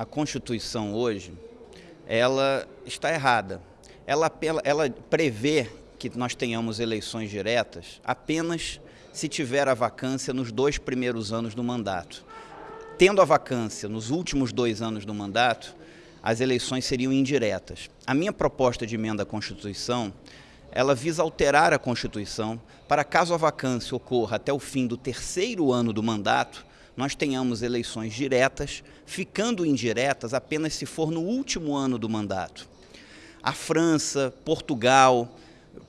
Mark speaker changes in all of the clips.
Speaker 1: a Constituição hoje, ela está errada. Ela, ela prevê que nós tenhamos eleições diretas apenas se tiver a vacância nos dois primeiros anos do mandato. Tendo a vacância nos últimos dois anos do mandato, as eleições seriam indiretas. A minha proposta de emenda à Constituição, ela visa alterar a Constituição para caso a vacância ocorra até o fim do terceiro ano do mandato, nós tenhamos eleições diretas, ficando indiretas apenas se for no último ano do mandato. A França, Portugal,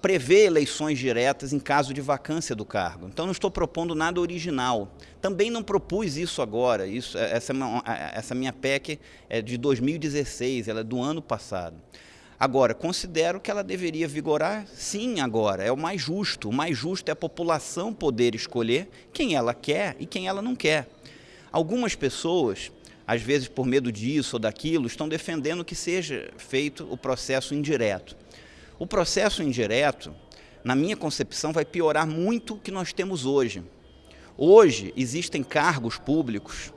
Speaker 1: prevê eleições diretas em caso de vacância do cargo. Então não estou propondo nada original. Também não propus isso agora. Isso, é, essa, é essa minha PEC é de 2016, ela é do ano passado. Agora, considero que ela deveria vigorar sim agora, é o mais justo. O mais justo é a população poder escolher quem ela quer e quem ela não quer. Algumas pessoas, às vezes por medo disso ou daquilo, estão defendendo que seja feito o processo indireto. O processo indireto, na minha concepção, vai piorar muito o que nós temos hoje. Hoje existem cargos públicos,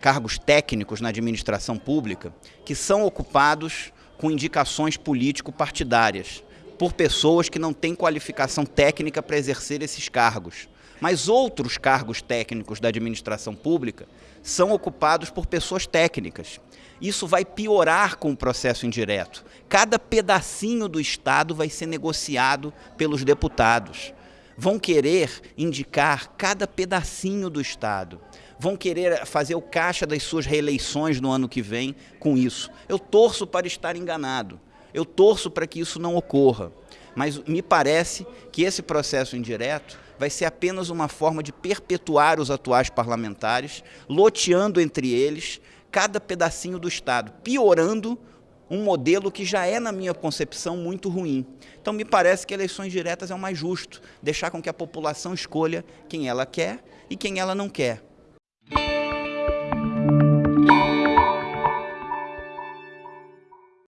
Speaker 1: cargos técnicos na administração pública, que são ocupados com indicações político-partidárias, por pessoas que não têm qualificação técnica para exercer esses cargos. Mas outros cargos técnicos da administração pública são ocupados por pessoas técnicas. Isso vai piorar com o processo indireto. Cada pedacinho do Estado vai ser negociado pelos deputados. Vão querer indicar cada pedacinho do Estado vão querer fazer o caixa das suas reeleições no ano que vem com isso. Eu torço para estar enganado. Eu torço para que isso não ocorra. Mas me parece que esse processo indireto vai ser apenas uma forma de perpetuar os atuais parlamentares, loteando entre eles cada pedacinho do Estado, piorando um modelo que já é, na minha concepção, muito ruim. Então, me parece que eleições diretas é o mais justo, deixar com que a população escolha quem ela quer e quem ela não quer.